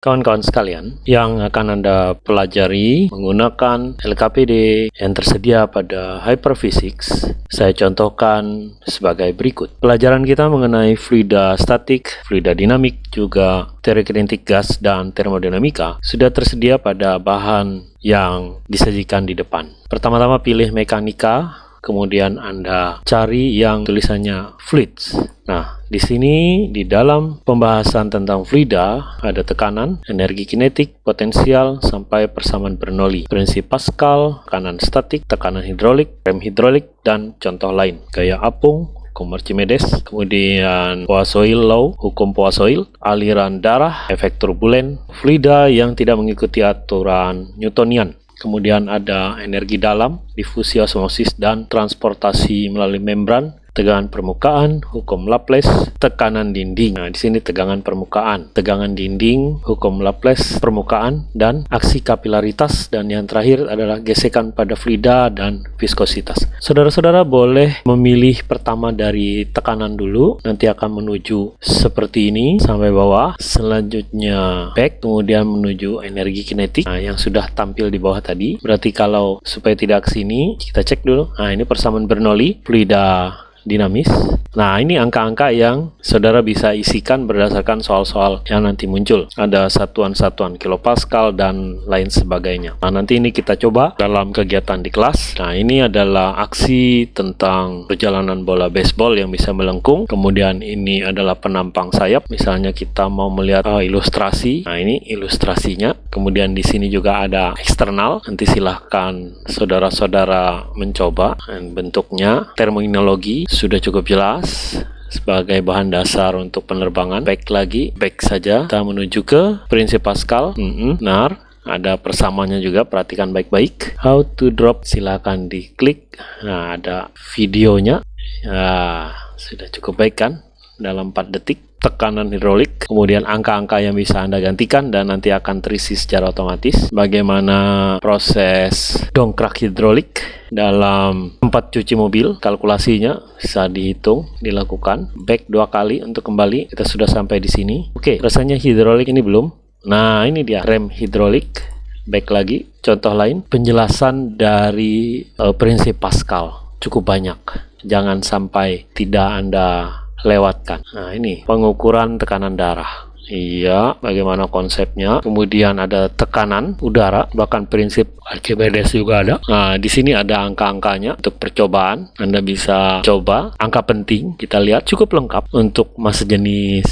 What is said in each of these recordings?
Kawan-kawan sekalian, yang akan Anda pelajari menggunakan LKPD yang tersedia pada Hyperphysics, saya contohkan sebagai berikut. Pelajaran kita mengenai fluida statik, fluida dinamik, juga teori kinetik gas dan termodinamika sudah tersedia pada bahan yang disajikan di depan. Pertama-tama pilih mekanika, kemudian Anda cari yang tulisannya fluids. Nah, di sini, di dalam pembahasan tentang fluida, ada tekanan, energi kinetik, potensial, sampai persamaan Bernoulli. Prinsip Pascal, tekanan statik, tekanan hidrolik, rem hidrolik, dan contoh lain. Gaya apung, hukum Archimedes, kemudian Poiseuille Law, hukum Poiseuille, aliran darah, efek turbulen, fluida yang tidak mengikuti aturan Newtonian. Kemudian ada energi dalam, difusi osmosis, dan transportasi melalui membran, tegangan permukaan, hukum Laplace, tekanan dinding. Nah, di sini tegangan permukaan, tegangan dinding, hukum Laplace, permukaan, dan aksi kapilaritas. Dan yang terakhir adalah gesekan pada fluida dan viskositas. Saudara-saudara boleh memilih pertama dari tekanan dulu, nanti akan menuju seperti ini sampai bawah. Selanjutnya back, kemudian menuju energi kinetik nah, yang sudah tampil di bawah tadi. Berarti kalau supaya tidak ke sini, kita cek dulu. Nah, ini persamaan Bernoulli, fluida dinamis. Nah, ini angka-angka yang saudara bisa isikan berdasarkan soal-soal yang nanti muncul. Ada satuan-satuan kilopascal dan lain sebagainya. Nah, nanti ini kita coba dalam kegiatan di kelas. Nah, ini adalah aksi tentang perjalanan bola baseball yang bisa melengkung. Kemudian ini adalah penampang sayap. Misalnya kita mau melihat uh, ilustrasi. Nah, ini ilustrasinya. Kemudian di sini juga ada eksternal. Nanti silahkan saudara-saudara mencoba. Bentuknya terminologi sudah cukup jelas sebagai bahan dasar untuk penerbangan. Back lagi, back saja. Kita menuju ke prinsip Pascal. Mm benar. Ada persamaannya juga, perhatikan baik-baik. How to drop, silakan diklik. Nah, ada videonya. Ya, sudah cukup baik kan? Dalam 4 detik tekanan hidrolik, kemudian angka-angka yang bisa Anda gantikan dan nanti akan terisi secara otomatis. Bagaimana proses dongkrak hidrolik dalam tempat cuci mobil, kalkulasinya bisa dihitung, dilakukan. Back dua kali untuk kembali, kita sudah sampai di sini. Oke, rasanya hidrolik ini belum. Nah, ini dia rem hidrolik. Back lagi, contoh lain, penjelasan dari uh, prinsip Pascal cukup banyak. Jangan sampai tidak Anda lewatkan. Nah, ini pengukuran tekanan darah. Iya, bagaimana konsepnya? Kemudian ada tekanan udara, bahkan prinsip Archimedes juga ada. Nah, di sini ada angka-angkanya untuk percobaan. Anda bisa coba angka penting. Kita lihat cukup lengkap untuk masa jenis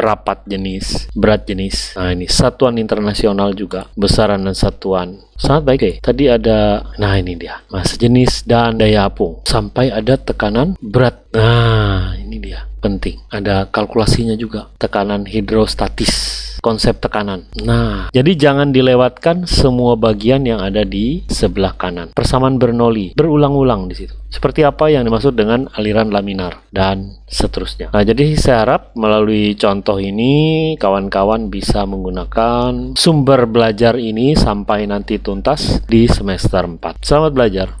rapat jenis, berat jenis. Nah, ini satuan internasional juga, besaran dan satuan. Sangat baik deh. Tadi ada, nah ini dia, masa jenis dan daya apung. Sampai ada tekanan berat. Nah, dia, penting. Ada kalkulasinya juga, tekanan hidrostatis konsep tekanan. Nah, jadi jangan dilewatkan semua bagian yang ada di sebelah kanan. Persamaan Bernoulli berulang-ulang di situ. Seperti apa yang dimaksud dengan aliran laminar dan seterusnya. Nah, jadi saya harap melalui contoh ini kawan-kawan bisa menggunakan sumber belajar ini sampai nanti tuntas di semester 4. Selamat belajar.